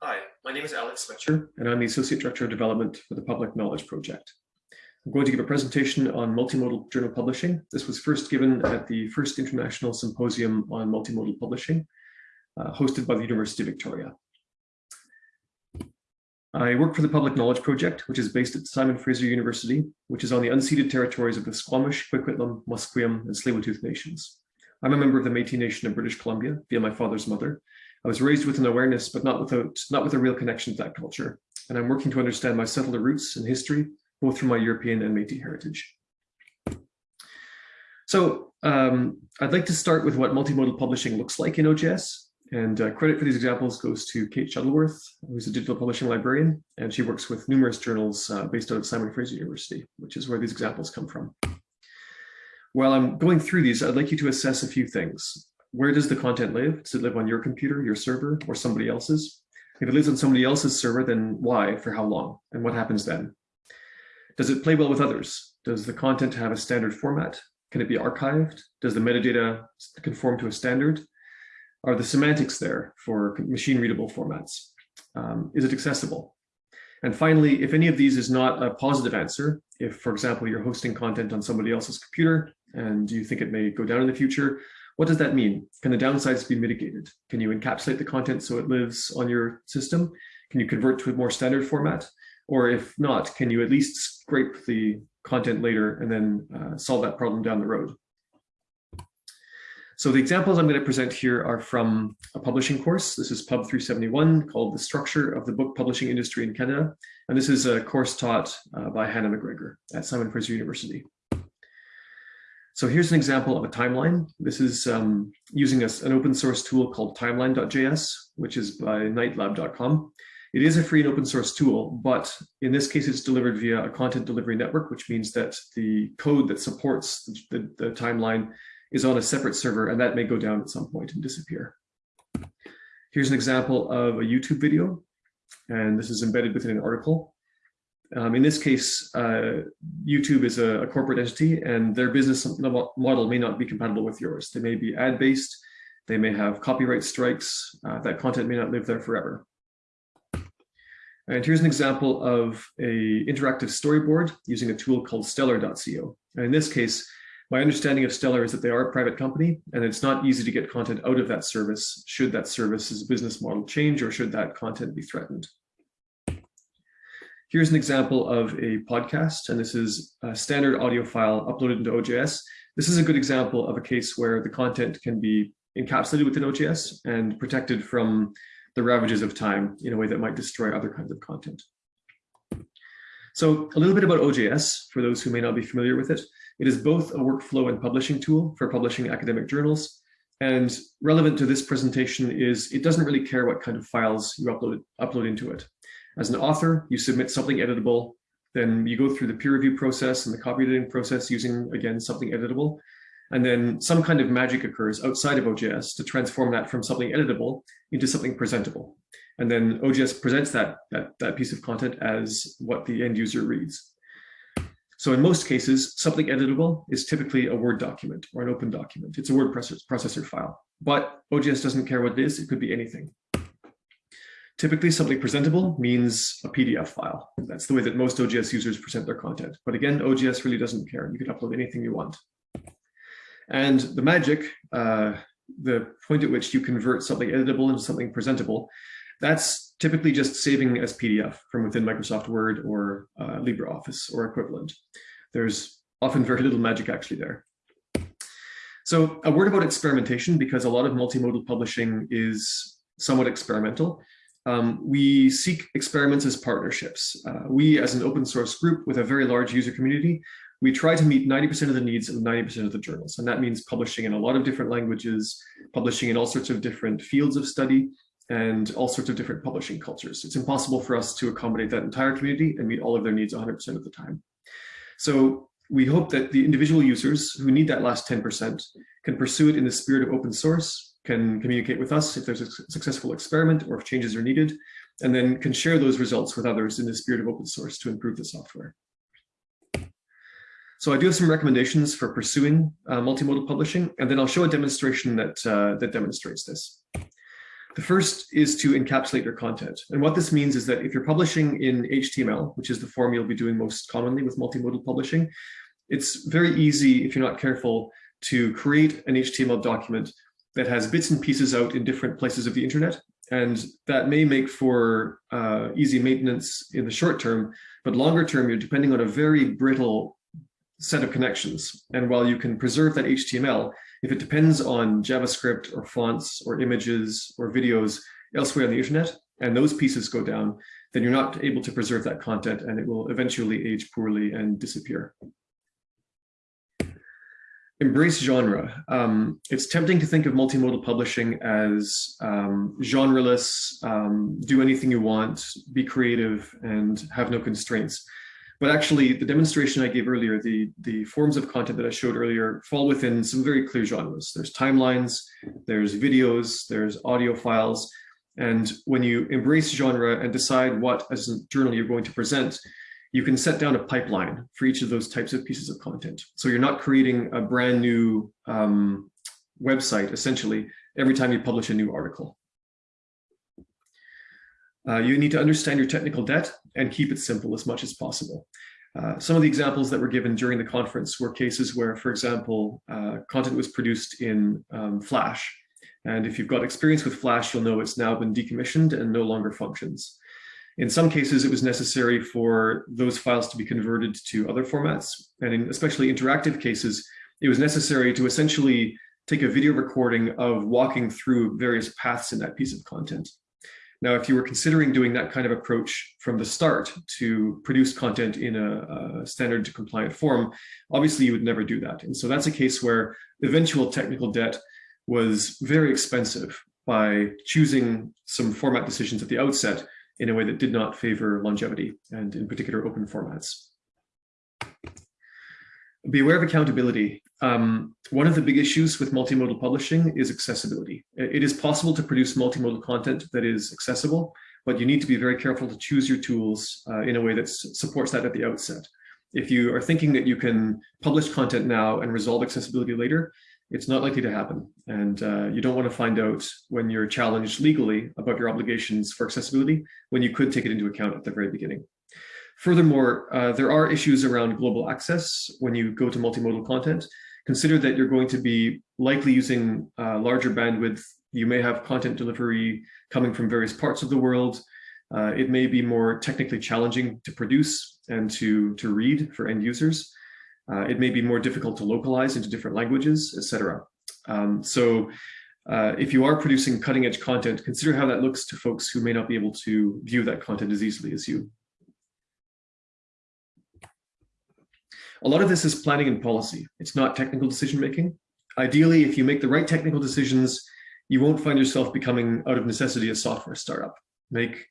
Hi, my name is Alec Smecher, and I'm the Associate Director of Development for the Public Knowledge Project. I'm going to give a presentation on multimodal journal publishing. This was first given at the first International Symposium on Multimodal Publishing, uh, hosted by the University of Victoria. I work for the Public Knowledge Project, which is based at Simon Fraser University, which is on the unceded territories of the Squamish, Kwikwetlem, Musqueam, and Tsleil-Waututh nations. I'm a member of the Métis Nation of British Columbia via my father's mother. I was raised with an awareness, but not without, not with a real connection to that culture. And I'm working to understand my settler roots and history, both from my European and Métis heritage. So um, I'd like to start with what multimodal publishing looks like in OJS. And uh, credit for these examples goes to Kate Shuttleworth, who's a digital publishing librarian, and she works with numerous journals uh, based out of Simon Fraser University, which is where these examples come from. While I'm going through these, I'd like you to assess a few things. Where does the content live? Does it live on your computer, your server, or somebody else's? If it lives on somebody else's server, then why, for how long, and what happens then? Does it play well with others? Does the content have a standard format? Can it be archived? Does the metadata conform to a standard? Are the semantics there for machine readable formats? Um, is it accessible? And finally, if any of these is not a positive answer, if, for example, you're hosting content on somebody else's computer and you think it may go down in the future, what does that mean? Can the downsides be mitigated? Can you encapsulate the content so it lives on your system? Can you convert to a more standard format? Or if not, can you at least scrape the content later and then uh, solve that problem down the road? So the examples I'm going to present here are from a publishing course. This is Pub 371 called The Structure of the Book Publishing Industry in Canada. And this is a course taught uh, by Hannah McGregor at Simon Fraser University. So here's an example of a timeline. This is um, using a, an open source tool called timeline.js, which is by knightlab.com. It is a free and open source tool, but in this case, it's delivered via a content delivery network, which means that the code that supports the, the, the timeline is on a separate server and that may go down at some point and disappear. Here's an example of a YouTube video, and this is embedded within an article. Um, in this case, uh, YouTube is a, a, corporate entity and their business model may not be compatible with yours. They may be ad-based, they may have copyright strikes, uh, that content may not live there forever. And here's an example of a interactive storyboard using a tool called stellar.co. And in this case, my understanding of Stellar is that they are a private company and it's not easy to get content out of that service should that service's business model change or should that content be threatened. Here's an example of a podcast, and this is a standard audio file uploaded into OJS. This is a good example of a case where the content can be encapsulated within OJS and protected from the ravages of time in a way that might destroy other kinds of content. So a little bit about OJS for those who may not be familiar with it. It is both a workflow and publishing tool for publishing academic journals. And relevant to this presentation is it doesn't really care what kind of files you upload, upload into it. As an author, you submit something editable, then you go through the peer review process and the copy editing process using, again, something editable. And then some kind of magic occurs outside of OJS to transform that from something editable into something presentable. And then OJS presents that, that, that piece of content as what the end user reads. So in most cases, something editable is typically a Word document or an open document. It's a word processor file, but OJS doesn't care what it is. It could be anything. Typically, something presentable means a PDF file. That's the way that most OJS users present their content. But again, OJS really doesn't care. You can upload anything you want. And the magic, uh, the point at which you convert something editable into something presentable, that's typically just saving as PDF from within Microsoft Word or uh, LibreOffice or equivalent. There's often very little magic actually there. So a word about experimentation, because a lot of multimodal publishing is somewhat experimental. Um, we seek experiments as partnerships. Uh, we, as an open source group with a very large user community, we try to meet 90% of the needs of 90% of the journals. And that means publishing in a lot of different languages, publishing in all sorts of different fields of study, and all sorts of different publishing cultures. It's impossible for us to accommodate that entire community and meet all of their needs 100% of the time. So we hope that the individual users who need that last 10% can pursue it in the spirit of open source, can communicate with us if there's a successful experiment or if changes are needed, and then can share those results with others in the spirit of open source to improve the software. So I do have some recommendations for pursuing uh, multimodal publishing, and then I'll show a demonstration that, uh, that demonstrates this. The first is to encapsulate your content. And what this means is that if you're publishing in HTML, which is the form you'll be doing most commonly with multimodal publishing, it's very easy, if you're not careful, to create an HTML document that has bits and pieces out in different places of the internet. And that may make for uh, easy maintenance in the short term, but longer term, you're depending on a very brittle set of connections. And while you can preserve that HTML, if it depends on JavaScript or fonts or images or videos elsewhere on the internet, and those pieces go down, then you're not able to preserve that content and it will eventually age poorly and disappear. Embrace genre. Um, it's tempting to think of multimodal publishing as um, genreless, um, do anything you want, be creative, and have no constraints. But actually, the demonstration I gave earlier, the, the forms of content that I showed earlier fall within some very clear genres. There's timelines, there's videos, there's audio files. And when you embrace genre and decide what as a journal you're going to present, you can set down a pipeline for each of those types of pieces of content. So you're not creating a brand new um, website, essentially, every time you publish a new article. Uh, you need to understand your technical debt and keep it simple as much as possible. Uh, some of the examples that were given during the conference were cases where, for example, uh, content was produced in um, Flash. And if you've got experience with Flash, you'll know it's now been decommissioned and no longer functions. In some cases, it was necessary for those files to be converted to other formats. And in especially interactive cases, it was necessary to essentially take a video recording of walking through various paths in that piece of content. Now, if you were considering doing that kind of approach from the start to produce content in a, a standard compliant form, obviously you would never do that. And so that's a case where eventual technical debt was very expensive by choosing some format decisions at the outset in a way that did not favor longevity and in particular open formats. Beware of accountability. Um, one of the big issues with multimodal publishing is accessibility. It is possible to produce multimodal content that is accessible, but you need to be very careful to choose your tools uh, in a way that supports that at the outset. If you are thinking that you can publish content now and resolve accessibility later, it's not likely to happen. And uh, you don't want to find out when you're challenged legally about your obligations for accessibility when you could take it into account at the very beginning. Furthermore, uh, there are issues around global access when you go to multimodal content. Consider that you're going to be likely using uh, larger bandwidth. You may have content delivery coming from various parts of the world. Uh, it may be more technically challenging to produce and to, to read for end users. Uh, it may be more difficult to localize into different languages, etc. Um, so uh, if you are producing cutting edge content, consider how that looks to folks who may not be able to view that content as easily as you. A lot of this is planning and policy. It's not technical decision making. Ideally, if you make the right technical decisions, you won't find yourself becoming out of necessity a software startup. Make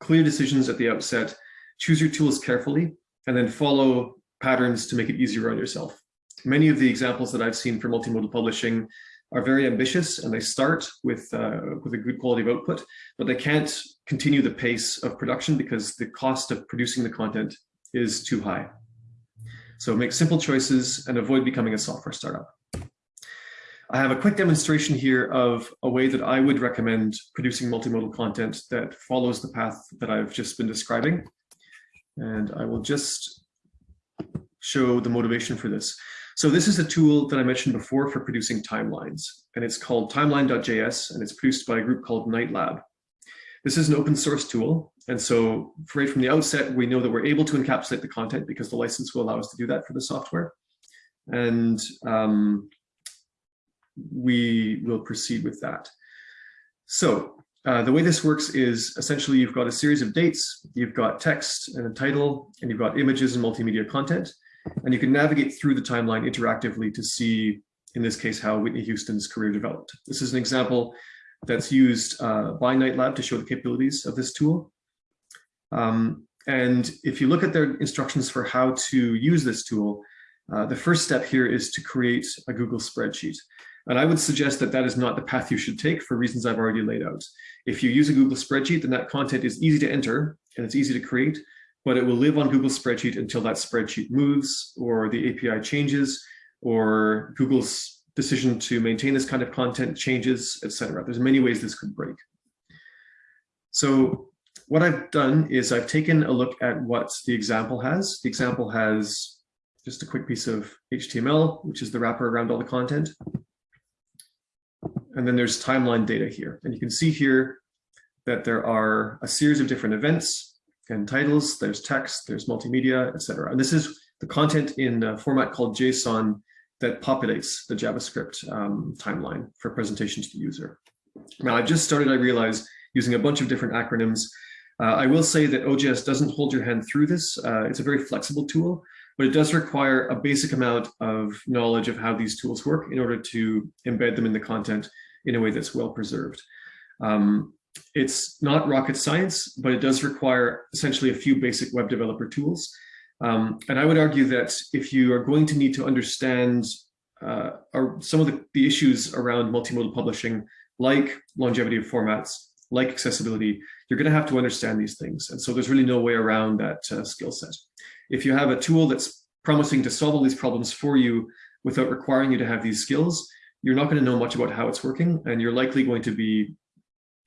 clear decisions at the outset, choose your tools carefully, and then follow patterns to make it easier on yourself. Many of the examples that I've seen for multimodal publishing are very ambitious and they start with, uh, with a good quality of output, but they can't continue the pace of production because the cost of producing the content is too high. So make simple choices and avoid becoming a software startup. I have a quick demonstration here of a way that I would recommend producing multimodal content that follows the path that I've just been describing. And I will just show the motivation for this. So this is a tool that I mentioned before for producing timelines, and it's called timeline.js, and it's produced by a group called Knight Lab. This is an open source tool, and so right from the outset, we know that we're able to encapsulate the content because the license will allow us to do that for the software. And um, we will proceed with that. So uh, the way this works is essentially you've got a series of dates, you've got text and a title, and you've got images and multimedia content, and you can navigate through the timeline interactively to see, in this case, how Whitney Houston's career developed. This is an example that's used uh, by Knight Lab to show the capabilities of this tool. Um, and if you look at their instructions for how to use this tool, uh, the first step here is to create a Google spreadsheet. And I would suggest that that is not the path you should take for reasons I've already laid out. If you use a Google spreadsheet, then that content is easy to enter and it's easy to create, but it will live on Google spreadsheet until that spreadsheet moves or the API changes or Google's decision to maintain this kind of content changes, etc. There's many ways this could break. So what I've done is I've taken a look at what the example has. The example has just a quick piece of HTML, which is the wrapper around all the content. And then there's timeline data here. And you can see here that there are a series of different events and titles. There's text, there's multimedia, etc. And this is the content in a format called JSON that populates the JavaScript um, timeline for presentation to the user. Now, I've just started, I realize, using a bunch of different acronyms. Uh, I will say that OJS doesn't hold your hand through this. Uh, it's a very flexible tool, but it does require a basic amount of knowledge of how these tools work in order to embed them in the content in a way that's well preserved. Um, it's not rocket science, but it does require essentially a few basic web developer tools. Um, and I would argue that if you are going to need to understand uh, some of the, the issues around multimodal publishing, like longevity of formats, like accessibility, you're going to have to understand these things. And so there's really no way around that uh, skill set. If you have a tool that's promising to solve all these problems for you without requiring you to have these skills, you're not going to know much about how it's working, and you're likely going to be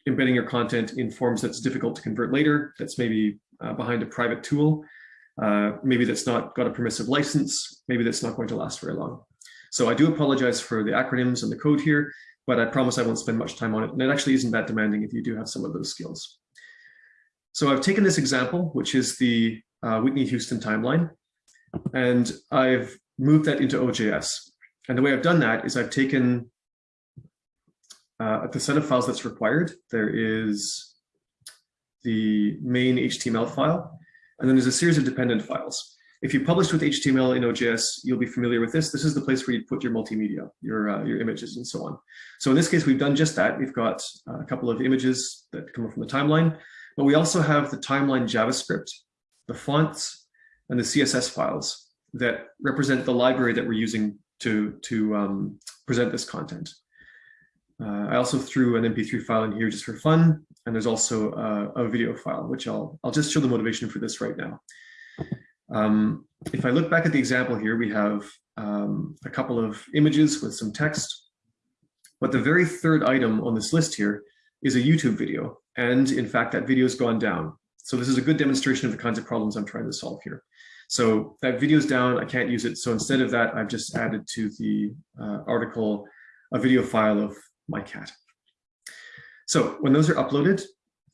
embedding your content in forms that's difficult to convert later, that's maybe uh, behind a private tool, uh, maybe that's not got a permissive license, maybe that's not going to last very long. So I do apologize for the acronyms and the code here, but I promise I won't spend much time on it. And it actually isn't that demanding if you do have some of those skills. So I've taken this example, which is the uh, Whitney Houston timeline, and I've moved that into OJS. And the way I've done that is I've taken uh, the set of files that's required. There is the main HTML file, and then there's a series of dependent files. If you published with HTML in OJS, you'll be familiar with this. This is the place where you put your multimedia, your, uh, your images and so on. So in this case, we've done just that. We've got a couple of images that come from the timeline, but we also have the timeline JavaScript, the fonts, and the CSS files that represent the library that we're using to, to um, present this content. Uh, I also threw an MP3 file in here just for fun, and there's also a, a video file, which I'll, I'll just show the motivation for this right now. Um, if I look back at the example here, we have um, a couple of images with some text, but the very third item on this list here is a YouTube video. And in fact, that video has gone down. So this is a good demonstration of the kinds of problems I'm trying to solve here. So that video's down, I can't use it. So instead of that, I've just added to the uh, article a video file of my cat. So when those are uploaded,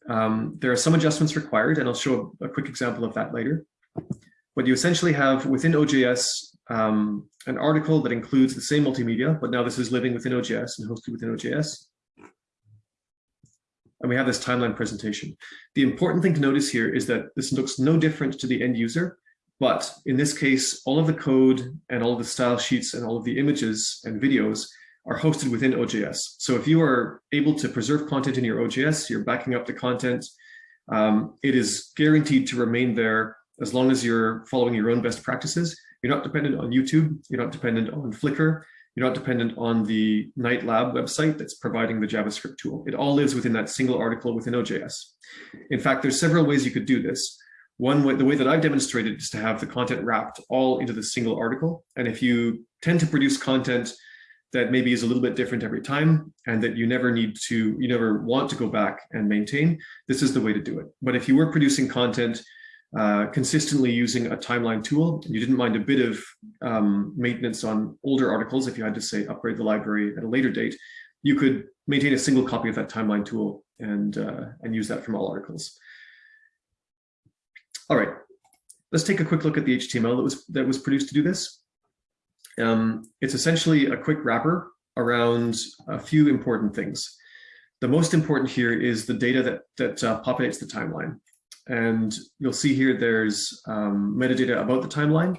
um, there are some adjustments required, and I'll show a quick example of that later. But you essentially have within OJS um, an article that includes the same multimedia, but now this is living within OJS and hosted within OJS. And we have this timeline presentation. The important thing to notice here is that this looks no different to the end user, but in this case, all of the code and all of the style sheets and all of the images and videos are hosted within OJS. So if you are able to preserve content in your OJS, you're backing up the content, um, it is guaranteed to remain there as long as you're following your own best practices. You're not dependent on YouTube, you're not dependent on Flickr, you're not dependent on the Knight Lab website that's providing the JavaScript tool. It all lives within that single article within OJS. In fact, there's several ways you could do this. One way, the way that I've demonstrated is to have the content wrapped all into the single article. And if you tend to produce content that maybe is a little bit different every time and that you never need to, you never want to go back and maintain, this is the way to do it. But if you were producing content uh, consistently using a timeline tool, and you didn't mind a bit of um, maintenance on older articles, if you had to say upgrade the library at a later date, you could maintain a single copy of that timeline tool and, uh, and use that from all articles. All right, let's take a quick look at the HTML that was, that was produced to do this. Um, it's essentially a quick wrapper around a few important things. The most important here is the data that, that uh, populates the timeline. And you'll see here there's um, metadata about the timeline,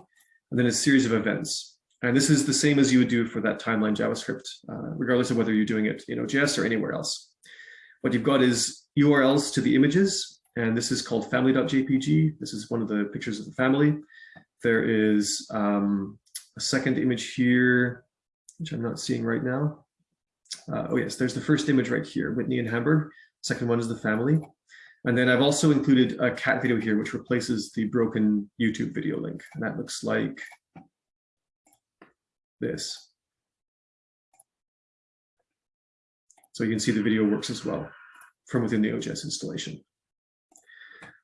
and then a series of events. And this is the same as you would do for that timeline JavaScript, uh, regardless of whether you're doing it in OJS or anywhere else. What you've got is URLs to the images, and this is called family.jpg. This is one of the pictures of the family. There is um, a second image here, which I'm not seeing right now. Uh, oh yes, there's the first image right here, Whitney and Hamburg. Second one is the family. And then I've also included a cat video here, which replaces the broken YouTube video link. And that looks like this. So you can see the video works as well. from within the OJS installation.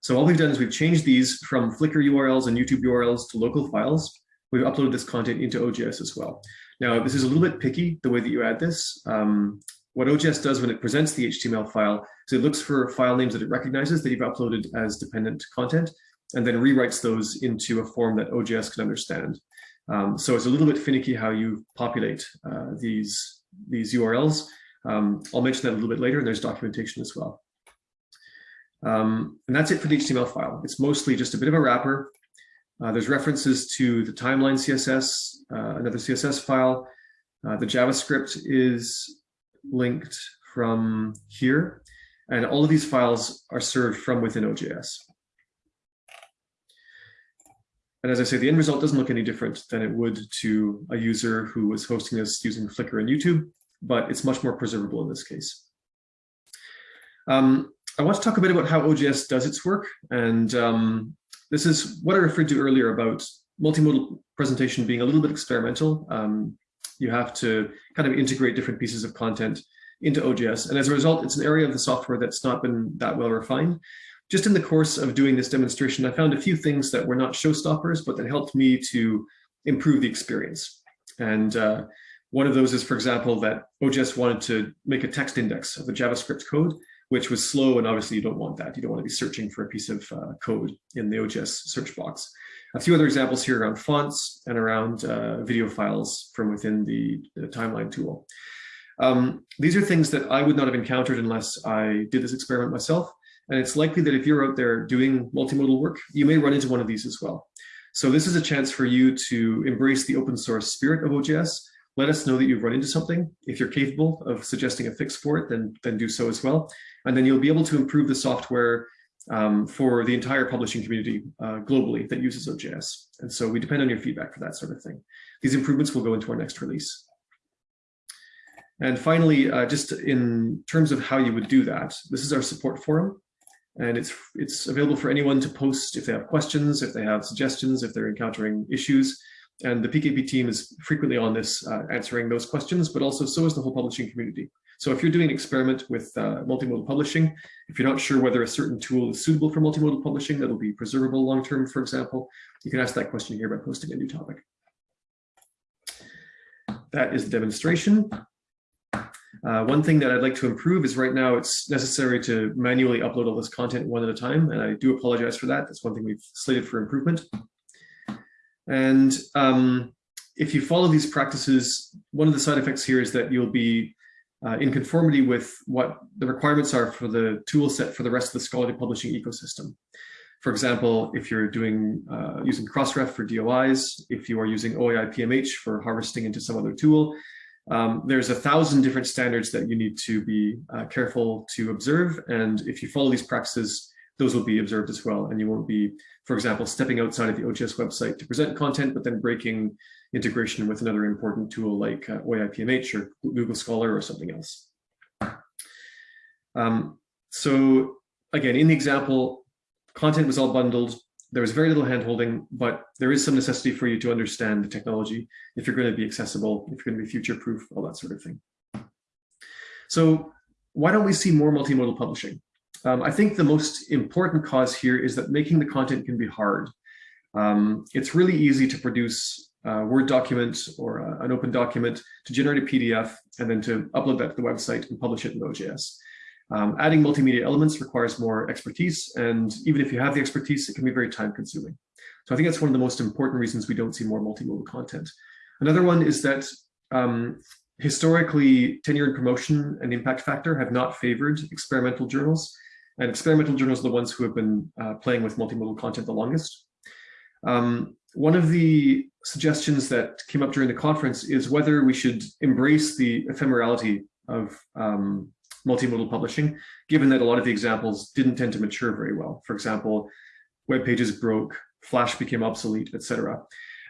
So all we've done is we've changed these from Flickr URLs and YouTube URLs to local files. We've uploaded this content into OJS as well. Now, this is a little bit picky, the way that you add this. Um, what OJS does when it presents the HTML file is it looks for file names that it recognizes that you've uploaded as dependent content, and then rewrites those into a form that OJS can understand. Um, so it's a little bit finicky how you populate uh, these, these URLs. Um, I'll mention that a little bit later, and there's documentation as well. Um, and that's it for the HTML file. It's mostly just a bit of a wrapper. Uh, there's references to the timeline CSS, uh, another CSS file. Uh, the JavaScript is linked from here, and all of these files are served from within OJS. And as I say, the end result doesn't look any different than it would to a user who was hosting this using Flickr and YouTube, but it's much more preservable in this case. Um, I want to talk a bit about how OJS does its work. And um, this is what I referred to earlier about multimodal presentation being a little bit experimental. Um, you have to kind of integrate different pieces of content into OJS. And as a result, it's an area of the software that's not been that well refined. Just in the course of doing this demonstration, I found a few things that were not showstoppers, but that helped me to improve the experience. And uh, one of those is, for example, that OJS wanted to make a text index of the JavaScript code, which was slow, and obviously you don't want that. You don't want to be searching for a piece of uh, code in the OJS search box. A few other examples here around fonts and around uh, video files from within the, the timeline tool. Um, these are things that I would not have encountered unless I did this experiment myself. And it's likely that if you're out there doing multimodal work, you may run into one of these as well. So this is a chance for you to embrace the open source spirit of OJS. Let us know that you've run into something. If you're capable of suggesting a fix for it, then, then do so as well. And then you'll be able to improve the software um, for the entire publishing community uh, globally that uses OJS. And so we depend on your feedback for that sort of thing. These improvements will go into our next release. And finally, uh, just in terms of how you would do that, this is our support forum. And it's, it's available for anyone to post if they have questions, if they have suggestions, if they're encountering issues. And the PKP team is frequently on this, uh, answering those questions, but also so is the whole publishing community. So if you're doing an experiment with uh, multimodal publishing, if you're not sure whether a certain tool is suitable for multimodal publishing that'll be preservable long-term, for example, you can ask that question here by posting a new topic. That is the demonstration. Uh, one thing that I'd like to improve is right now it's necessary to manually upload all this content one at a time, and I do apologize for that. That's one thing we've slated for improvement. And um, if you follow these practices, one of the side effects here is that you'll be uh, in conformity with what the requirements are for the tool set for the rest of the scholarly publishing ecosystem. For example, if you're doing uh, using Crossref for DOIs, if you are using OAI PMH for harvesting into some other tool, um, there's a thousand different standards that you need to be uh, careful to observe. And if you follow these practices, those will be observed as well. And you won't be, for example, stepping outside of the OJS website to present content, but then breaking integration with another important tool like uh, OAI-PMH or Google Scholar or something else. Um, so again, in the example, content was all bundled. There was very little handholding, but there is some necessity for you to understand the technology if you're going to be accessible, if you're going to be future-proof, all that sort of thing. So why don't we see more multimodal publishing? Um, I think the most important cause here is that making the content can be hard. Um, it's really easy to produce a Word document or a, an open document to generate a PDF and then to upload that to the website and publish it in OJS. Um, adding multimedia elements requires more expertise, and even if you have the expertise, it can be very time consuming. So I think that's one of the most important reasons we don't see more multimodal content. Another one is that um, historically, tenure and promotion and impact factor have not favored experimental journals, and experimental journals are the ones who have been uh, playing with multimodal content the longest. Um, one of the suggestions that came up during the conference is whether we should embrace the ephemerality of um, multimodal publishing, given that a lot of the examples didn't tend to mature very well. For example, web pages broke, Flash became obsolete, etc.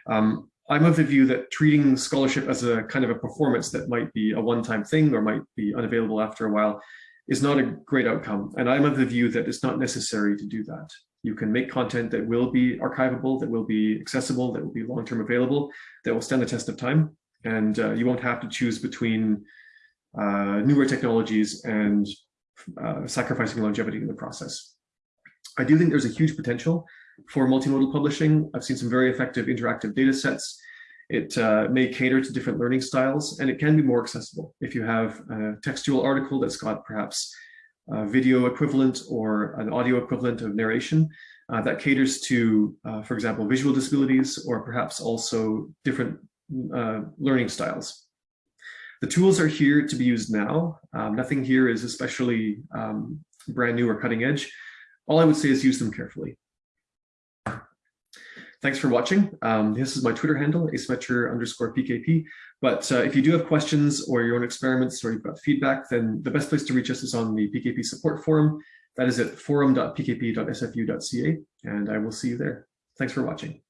Um, I'm of the view that treating scholarship as a kind of a performance that might be a one-time thing or might be unavailable after a while is not a great outcome. And I'm of the view that it's not necessary to do that. You can make content that will be archivable, that will be accessible, that will be long-term available, that will stand the test of time. And uh, you won't have to choose between uh, newer technologies and uh, sacrificing longevity in the process. I do think there's a huge potential for multimodal publishing. I've seen some very effective interactive data sets. It uh, may cater to different learning styles, and it can be more accessible. If you have a textual article that's got perhaps a video equivalent or an audio equivalent of narration, uh, that caters to, uh, for example, visual disabilities or perhaps also different uh, learning styles. The tools are here to be used now. Um, nothing here is especially um, brand new or cutting edge. All I would say is use them carefully. Thanks for watching. Um, this is my Twitter handle, asmecher underscore PKP. But uh, if you do have questions or your own experiments or you've got feedback, then the best place to reach us is on the PKP support forum. That is at forum.pkp.sfu.ca, and I will see you there. Thanks for watching.